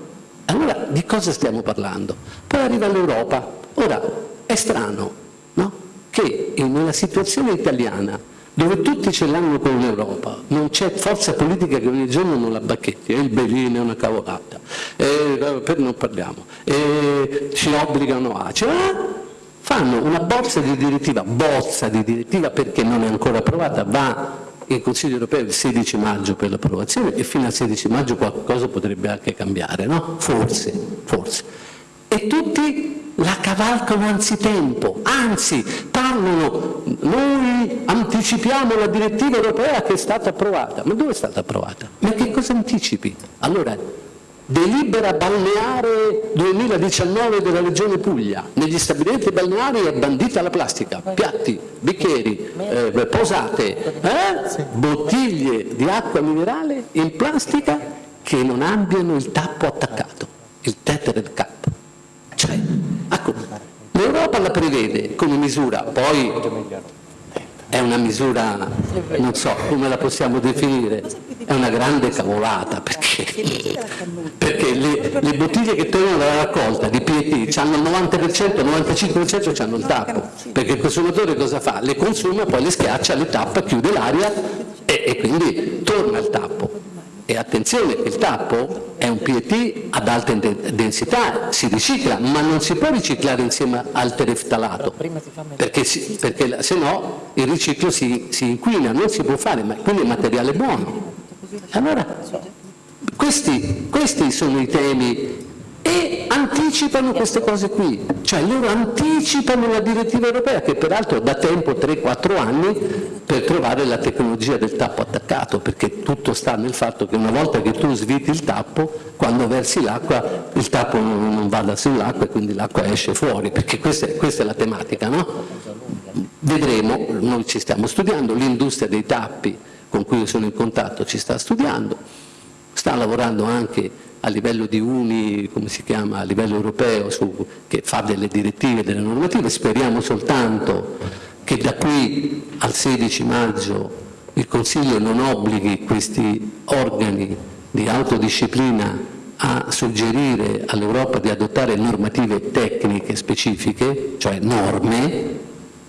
Allora di cosa stiamo parlando? Poi arriva l'Europa. Ora, è strano no? che nella situazione italiana, dove tutti ce l'hanno con l'Europa, non c'è forza politica che ogni giorno non la bacchetti, e il Belin è una cavolata, e, per non parliamo, e ci obbligano a... Cioè, fanno una bozza di direttiva, bozza di direttiva perché non è ancora approvata, va in Consiglio europeo il 16 maggio per l'approvazione e fino al 16 maggio qualcosa potrebbe anche cambiare, no? Forse, forse. E tutti la cavalcano anzitempo, anzi parlano, noi anticipiamo la direttiva europea che è stata approvata. Ma dove è stata approvata? Ma che cosa anticipi? Allora, delibera balneare 2019 della Regione Puglia, negli stabilimenti balneari è bandita la plastica, piatti, bicchieri, eh, posate, eh? bottiglie di acqua minerale in plastica che non abbiano il tappo attaccato, il tethered cap. Cioè, ecco, l'Europa la prevede come misura, poi è una misura, non so come la possiamo definire, una grande cavolata perché, perché le, le, bottiglie che tornano dalla raccolta di PET hanno il 90%, il 95% hanno il tappo, perché il consumatore cosa fa? Le consuma, poi le schiaccia, le tappa, chiude l'aria e, e quindi torna il tappo. E attenzione, il tappo è un PET ad alta densità, si ricicla, ma non si può riciclare insieme al tereftalato, perché, si, perché se no il riciclo si, si, inquina, non si può fare, ma quindi è materiale buono. Allora, questi, questi sono i temi e anticipano queste cose qui, cioè loro anticipano la direttiva europea che peraltro da tempo 3-4 anni per trovare la tecnologia del tappo attaccato, perché tutto sta nel fatto che una volta che tu sviti il tappo, quando versi l'acqua il tappo non vada sull'acqua e quindi l'acqua esce fuori, perché questa è, questa è la tematica, no? Vedremo, noi ci stiamo studiando, l'industria dei tappi con cui sono in contatto ci sta studiando, sta lavorando anche a livello di Uni, come si chiama, a livello europeo, su, che fa delle direttive, delle normative, speriamo soltanto che da qui al 16 maggio il Consiglio non obblighi questi organi di autodisciplina a suggerire all'Europa di adottare normative tecniche specifiche, cioè norme,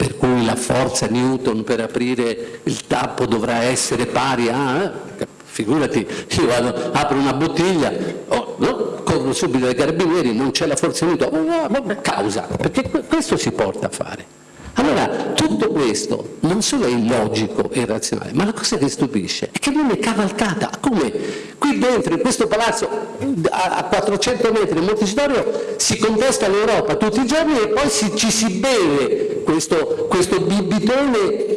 per cui la forza Newton per aprire il tappo dovrà essere pari a... Eh, figurati, io vado, apro una bottiglia, oh, no, corro subito dai carabinieri, non c'è la forza Newton, oh, causa, perché questo si porta a fare. Allora, tutto questo non solo è illogico e irrazionale, ma la cosa che stupisce è che viene cavalcata, come qui dentro, in questo palazzo, a 400 metri in Montecitorio, si contesta l'Europa tutti i giorni e poi si, ci si beve questo, questo bibitone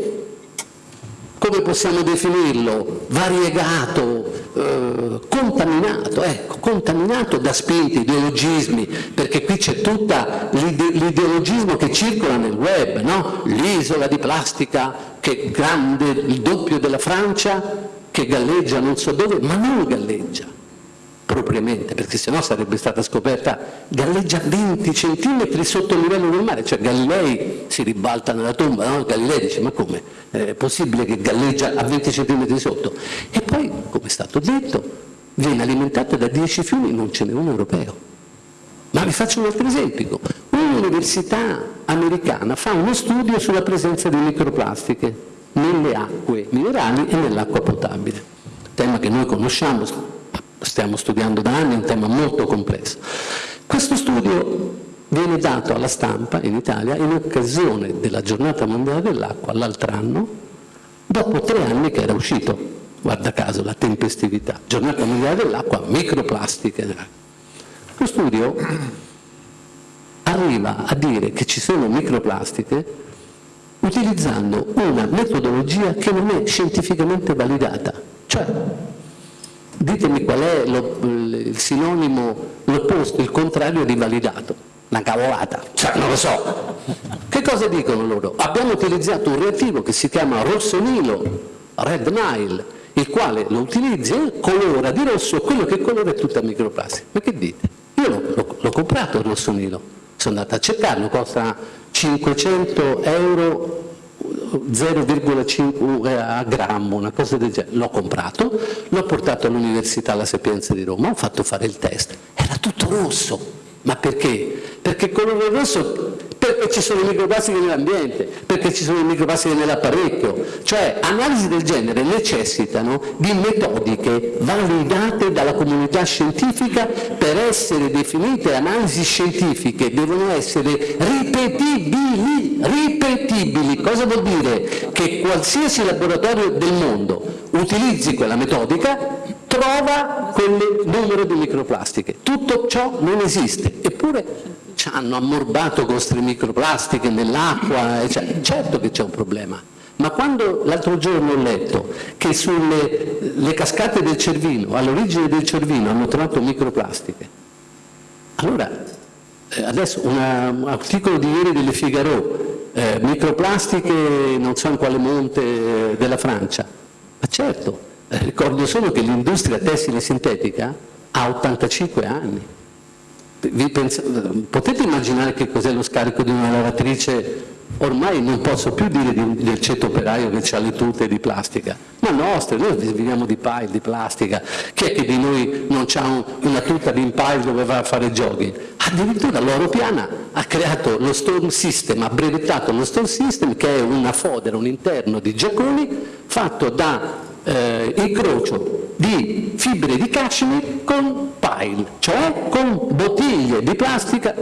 come possiamo definirlo, variegato, eh, contaminato, ecco, contaminato da spinti, ideologismi, perché qui c'è tutta l'ideologismo che circola nel web, no? l'isola di plastica che è grande, il doppio della Francia, che galleggia non so dove, ma non galleggia propriamente, perché sennò sarebbe stata scoperta, galleggia 20 centimetri sotto il livello del mare, cioè Galilei si ribalta nella tomba, no? Galilei dice ma come, è possibile che galleggia a 20 centimetri sotto? E poi, come è stato detto, viene alimentato da 10 fiumi, non ce n'è uno europeo. Ma vi faccio un altro esempio. Un'università americana fa uno studio sulla presenza di microplastiche nelle acque minerali e nell'acqua potabile, tema che noi conosciamo, stiamo studiando da anni, è un tema molto complesso. Questo studio viene dato alla stampa in Italia in occasione della giornata mondiale dell'acqua l'altro anno, dopo tre anni che era uscito, guarda caso, la tempestività, giornata mondiale dell'acqua, microplastiche. Lo studio arriva a dire che ci sono microplastiche utilizzando una metodologia che non è scientificamente validata, cioè ditemi qual è lo, il sinonimo, l'opposto, il contrario di validato. Una cavolata, cioè non lo so. Che cosa dicono loro? Abbiamo utilizzato un reattivo che si chiama rossonilo, red nile, il quale lo utilizza e colora di rosso quello che colora è tutta microplastica. Ma che dite? Io l'ho comprato il rossonilo, sono andato a cercarlo, costa 500 euro 0,5 a grammo, una cosa del genere. L'ho comprato, l'ho portato all'Università La Sapienza di Roma, ho fatto fare il test, era tutto rosso. Ma perché? Perché il colore rosso perché ci sono i microplastiche nell'ambiente, perché ci sono i microplastiche nell'apparecchio. Cioè analisi del genere necessitano di metodiche validate dalla comunità scientifica per essere definite analisi scientifiche, devono essere ripetibili, ripetibili. Cosa vuol dire? Che qualsiasi laboratorio del mondo utilizzi quella metodica trova quel numero di microplastiche. Tutto ciò non esiste, eppure ci hanno ammorbato con queste microplastiche nell'acqua, certo che c'è un problema. Ma quando l'altro giorno ho letto che sulle cascate del Cervino, all'origine del Cervino, hanno trovato microplastiche, allora eh, adesso un articolo di ieri delle Figaro, eh, microplastiche non so in quale monte eh, della Francia, ma certo, eh, ricordo solo che l'industria tessile sintetica ha 85 anni potete immaginare che cos'è lo scarico di una lavatrice? Ormai non posso più dire di, del ceto operaio che ha le tute di plastica, ma nostre, noi viviamo di pile, di plastica. Chi è che di noi non ha una tuta di impile dove va a fare jogging? Addirittura l'Oro Piana ha creato lo Storm System, ha brevettato lo Storm System che è una fodera, un interno di giacconi fatto da eh, incrocio di fibre di cashmere con pile, cioè con bottiglie di plastica,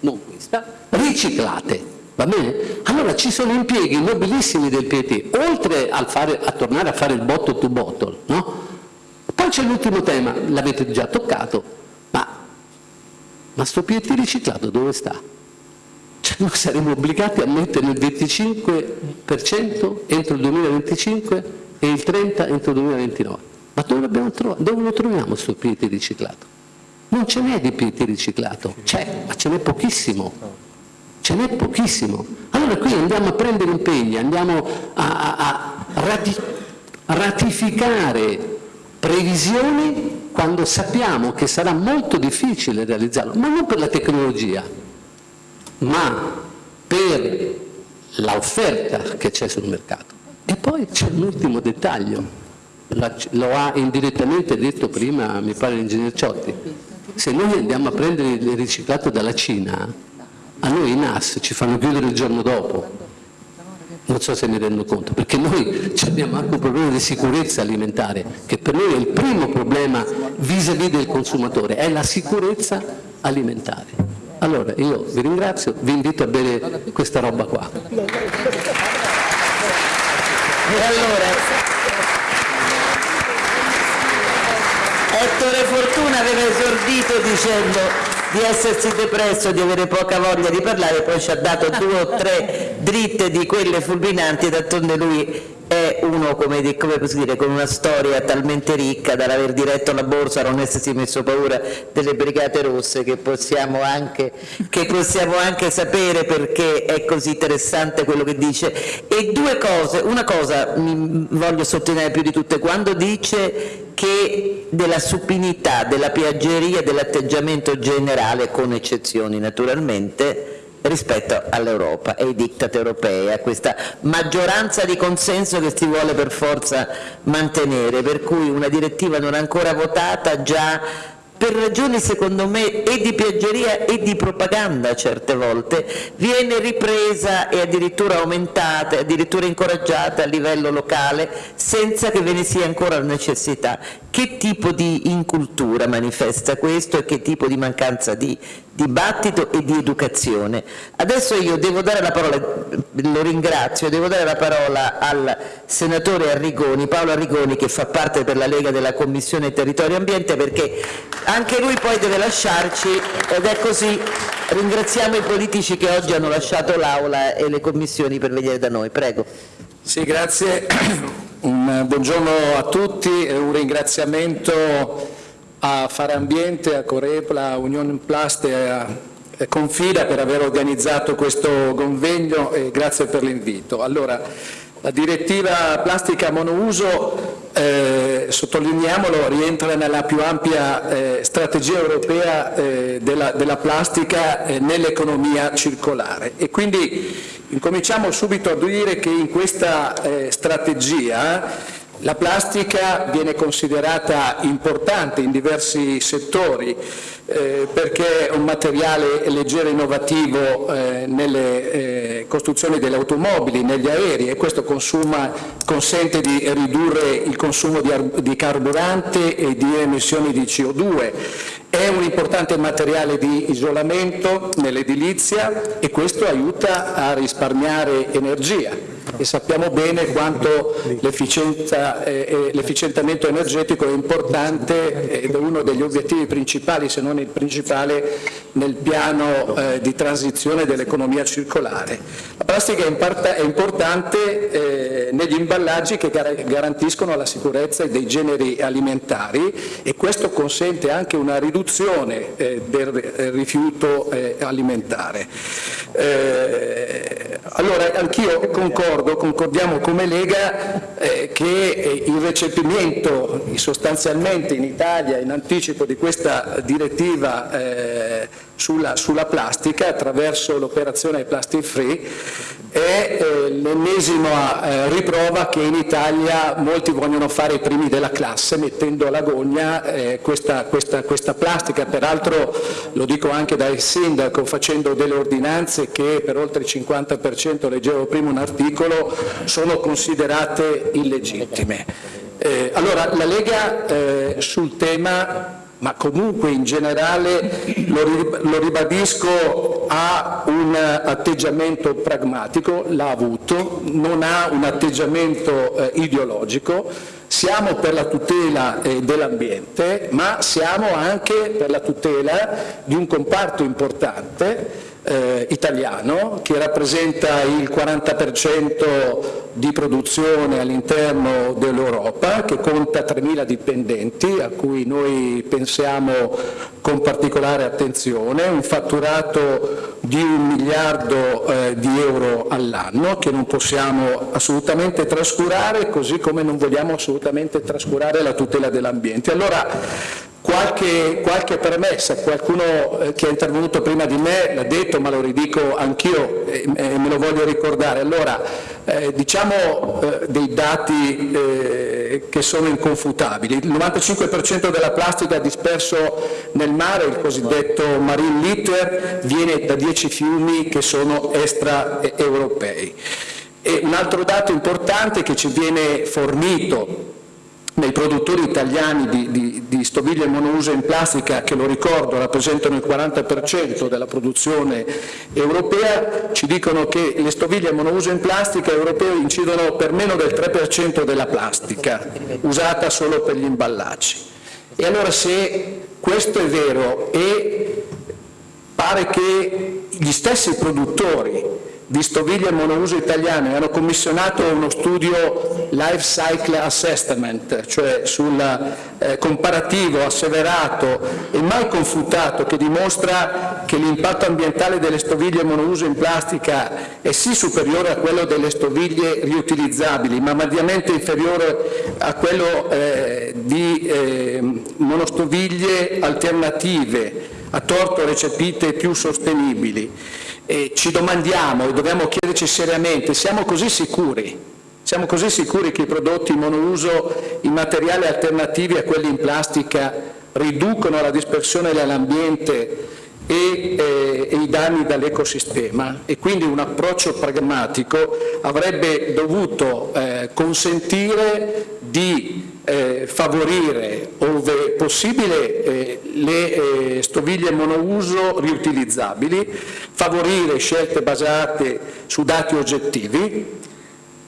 non questa, riciclate. Va bene? Allora ci sono impieghi nobilissimi del PT, oltre fare, a tornare a fare il bottle to bottle, no? Poi c'è l'ultimo tema, l'avete già toccato, ma, ma sto PT riciclato dove sta? Cioè noi saremo obbligati a mettere il 25% entro il 2025 e il 30 entro il 2029. Ma dove, dove lo troviamo questo PET riciclato? Non ce n'è di PET riciclato, c'è, ma ce n'è pochissimo. Ce n'è pochissimo. Allora qui andiamo a prendere impegni, andiamo a, a, a rati, ratificare previsioni quando sappiamo che sarà molto difficile realizzarlo, ma non per la tecnologia, ma per l'offerta che c'è sul mercato. E poi c'è un ultimo dettaglio, lo ha indirettamente detto prima, mi pare l'ingegnere Ciotti, se noi andiamo a prendere il riciclato dalla Cina, a noi i NAS ci fanno chiudere il giorno dopo, non so se mi rendo conto, perché noi abbiamo anche un problema di sicurezza alimentare, che per noi è il primo problema vis-à-vis -vis del consumatore, è la sicurezza alimentare. Allora io vi ringrazio, vi invito a bere questa roba qua. E allora, Ettore Fortuna aveva esordito dicendo di essersi depresso, di avere poca voglia di parlare, poi ci ha dato due o tre dritte di quelle fulminanti, d'altronde lui uno come, come dire, con una storia talmente ricca dall'aver diretto la borsa, non essersi messo paura delle brigate rosse che possiamo, anche, che possiamo anche sapere perché è così interessante quello che dice. E due cose, una cosa mi voglio sottolineare più di tutte, quando dice che della supinità, della piaggeria, dell'atteggiamento generale, con eccezioni naturalmente, rispetto all'Europa e ai diktat europei, a questa maggioranza di consenso che si vuole per forza mantenere, per cui una direttiva non ancora votata già per ragioni secondo me e di piaggeria e di propaganda certe volte, viene ripresa e addirittura aumentata, addirittura incoraggiata a livello locale senza che ve ne sia ancora la necessità. Che tipo di incultura manifesta questo e che tipo di mancanza di dibattito e di educazione? Adesso io devo dare la parola, lo ringrazio, devo dare la parola al senatore Arrigoni, Paolo Arrigoni che fa parte per la Lega della Commissione Territorio e Ambiente perché anche lui poi deve lasciarci ed è così. Ringraziamo i politici che oggi hanno lasciato l'Aula e le commissioni per venire da noi. Prego. Sì, grazie. Un buongiorno a tutti e un ringraziamento a Fare Ambiente, a Corepla, a Unione Plast e a Confida per aver organizzato questo convegno e grazie per l'invito. Allora, la direttiva plastica monouso eh, sottolineiamolo, rientra nella più ampia eh, strategia europea eh, della, della, plastica eh, nell'economia circolare e quindi incominciamo subito a dire che in questa eh, strategia la plastica viene considerata importante in diversi settori eh, perché è un materiale leggero e innovativo eh, nelle eh, costruzioni delle automobili, negli aerei e questo consuma, consente di ridurre il consumo di, di carburante e di emissioni di CO2. È un importante materiale di isolamento nell'edilizia e questo aiuta a risparmiare energia e sappiamo bene quanto l'efficientamento energetico è importante ed è uno degli obiettivi principali, se non il principale, nel piano eh, di transizione dell'economia circolare. La plastica è importante eh, negli imballaggi che garantiscono la sicurezza dei generi alimentari e questo consente anche una riduzione eh, del rifiuto eh, alimentare. Eh, allora anch'io concordo, concordiamo come Lega eh, che eh, il recepimento sostanzialmente in Italia in anticipo di questa direttiva eh, sulla, sulla, plastica attraverso l'operazione Plastic Free è eh, l'ennesima eh, riprova che in Italia molti vogliono fare i primi della classe mettendo alla gogna eh, questa, questa, questa, plastica, peraltro lo dico anche dal sindaco facendo delle ordinanze che per oltre il 50% leggevo prima un articolo sono considerate illegittime. Eh, allora la Lega eh, sul tema ma comunque in generale lo ribadisco ha un atteggiamento pragmatico, l'ha avuto, non ha un atteggiamento eh, ideologico, siamo per la tutela eh, dell'ambiente ma siamo anche per la tutela di un comparto importante eh, italiano che rappresenta il 40% di produzione all'interno dell'Europa, che conta 3.000 dipendenti a cui noi pensiamo con particolare attenzione, un fatturato di un miliardo eh, di euro all'anno che non possiamo assolutamente trascurare, così come non vogliamo assolutamente trascurare la tutela dell'ambiente. Allora, Qualche, qualche, premessa, qualcuno eh, che è intervenuto prima di me l'ha detto ma lo ridico anch'io e, me lo voglio ricordare. Allora, eh, diciamo eh, dei dati eh, che sono inconfutabili. Il 95% della plastica disperso nel mare, il cosiddetto marine litter, viene da 10 fiumi che sono extraeuropei. E un altro dato importante che ci viene fornito nei produttori italiani di, di, di, stoviglie monouso in plastica, che lo ricordo rappresentano il 40% della produzione europea, ci dicono che le stoviglie monouso in plastica europee incidono per meno del 3% della plastica, usata solo per gli imballaggi. E allora se questo è vero e pare che gli stessi produttori di stoviglie monouso italiane hanno commissionato uno studio Life Cycle Assessment, cioè sul eh, comparativo asseverato e mai confutato che dimostra che l'impatto ambientale delle stoviglie monouso in plastica è sì superiore a quello delle stoviglie riutilizzabili, ma mediamente inferiore a quello eh, di eh, monostoviglie alternative, a torto recepite più sostenibili. E ci domandiamo e dobbiamo chiederci seriamente, siamo così sicuri? Siamo così sicuri che i prodotti monouso in materiali alternativi a quelli in plastica riducono la dispersione nell'ambiente e, eh, e, i danni dall'ecosistema? E quindi un approccio pragmatico avrebbe dovuto eh, consentire di eh, favorire, ove possibile, eh, le eh, stoviglie monouso riutilizzabili, favorire scelte basate su dati oggettivi,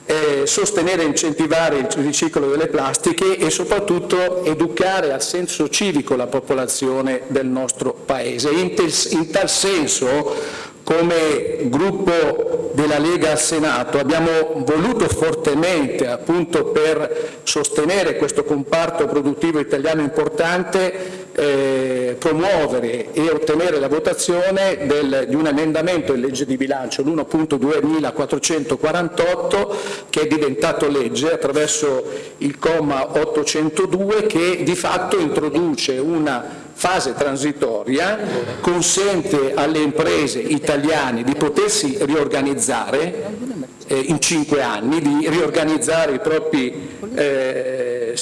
eh, sostenere e incentivare il riciclo delle plastiche e soprattutto educare al senso civico la popolazione del nostro Paese. In, in tal senso come gruppo della Lega al Senato abbiamo voluto fortemente appunto per sostenere questo comparto produttivo italiano importante eh, promuovere e ottenere la votazione del, di un emendamento in legge di bilancio, l'1.2448, che è diventato legge attraverso il comma 802 che di fatto introduce una fase transitoria consente alle imprese italiane di potersi riorganizzare eh, in cinque anni, di riorganizzare i propri eh,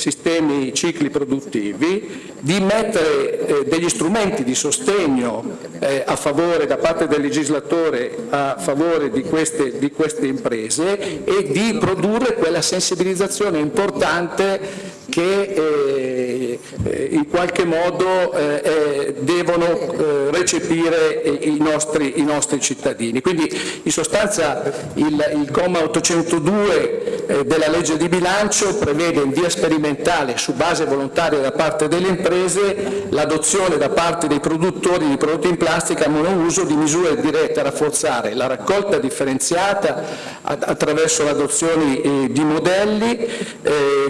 sistemi, cicli produttivi, di mettere eh, degli strumenti di sostegno eh, a favore da parte del legislatore a favore di queste, di queste imprese e di produrre quella sensibilizzazione importante che eh, in qualche modo eh, eh devono eh, recepire i nostri, i nostri, cittadini. Quindi in sostanza il, il comma 802 eh, della legge di bilancio prevede in via sperimentale su base volontaria da parte delle imprese l'adozione da parte dei produttori di prodotti in plastica monouso di misure dirette a rafforzare la raccolta differenziata attraverso l'adozione di modelli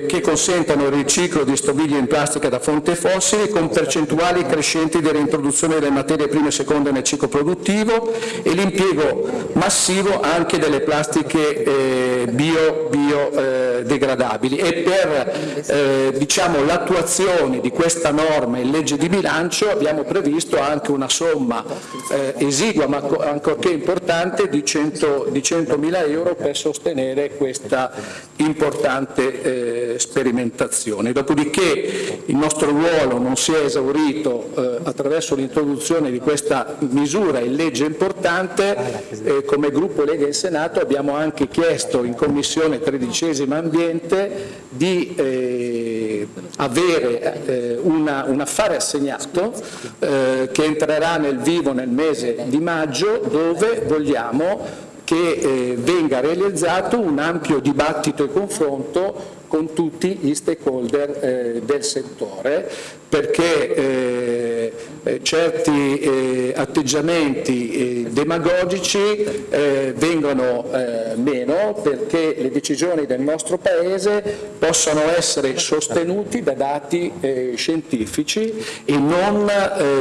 che consentano il riciclo di stoviglie in plastica da fonte fossile con percentuali crescenti di reintroduzione delle materie prime e seconde nel ciclo produttivo e l'impiego massivo anche delle plastiche eh, bio, biodegradabili eh, e per eh, diciamo, l'attuazione di questa norma in legge di bilancio abbiamo previsto anche una somma eh, esigua ma ancorché importante di 100.000 di 100 euro per sostenere questa importante eh, sperimentazione. Dopodiché il nostro ruolo non si è esaurito eh, attraverso l'introduzione di questa misura in legge importante, eh, come gruppo Lega in Senato abbiamo anche chiesto in Commissione tredicesima Ambiente di eh, avere eh, una, un affare assegnato eh, che entrerà nel vivo nel mese di maggio dove vogliamo che eh, venga realizzato un ampio dibattito e confronto con tutti gli stakeholder eh, del settore perché eh, eh certi eh, atteggiamenti eh, demagogici eh, vengono eh, meno perché le decisioni del nostro Paese possono essere sostenuti da dati scientifici e non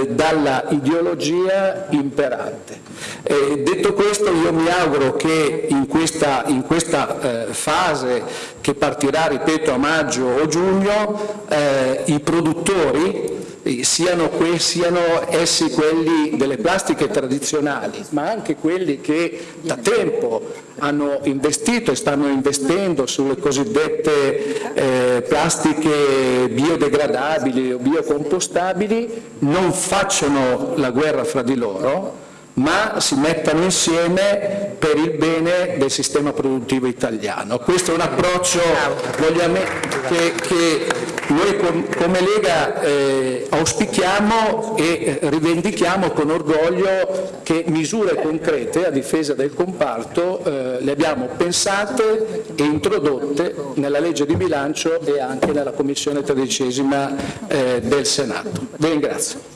dalla ideologia imperante. Detto questo io mi auguro che in questa, in questa fase che partirà, ripeto, a maggio o giugno, i produttori siano, siano, essi quelli delle plastiche tradizionali, ma anche quelli che da tempo hanno investito e stanno investendo sulle cosiddette eh, plastiche biodegradabili o biocompostabili, non facciano la guerra fra di loro, ma si mettano insieme per il bene del sistema produttivo italiano. Questo è un approccio che, che noi come Lega eh, auspichiamo e rivendichiamo con orgoglio che misure concrete a difesa del comparto eh, le abbiamo pensate e introdotte nella legge di bilancio e anche nella Commissione tredicesima eh, del Senato. Vi ringrazio.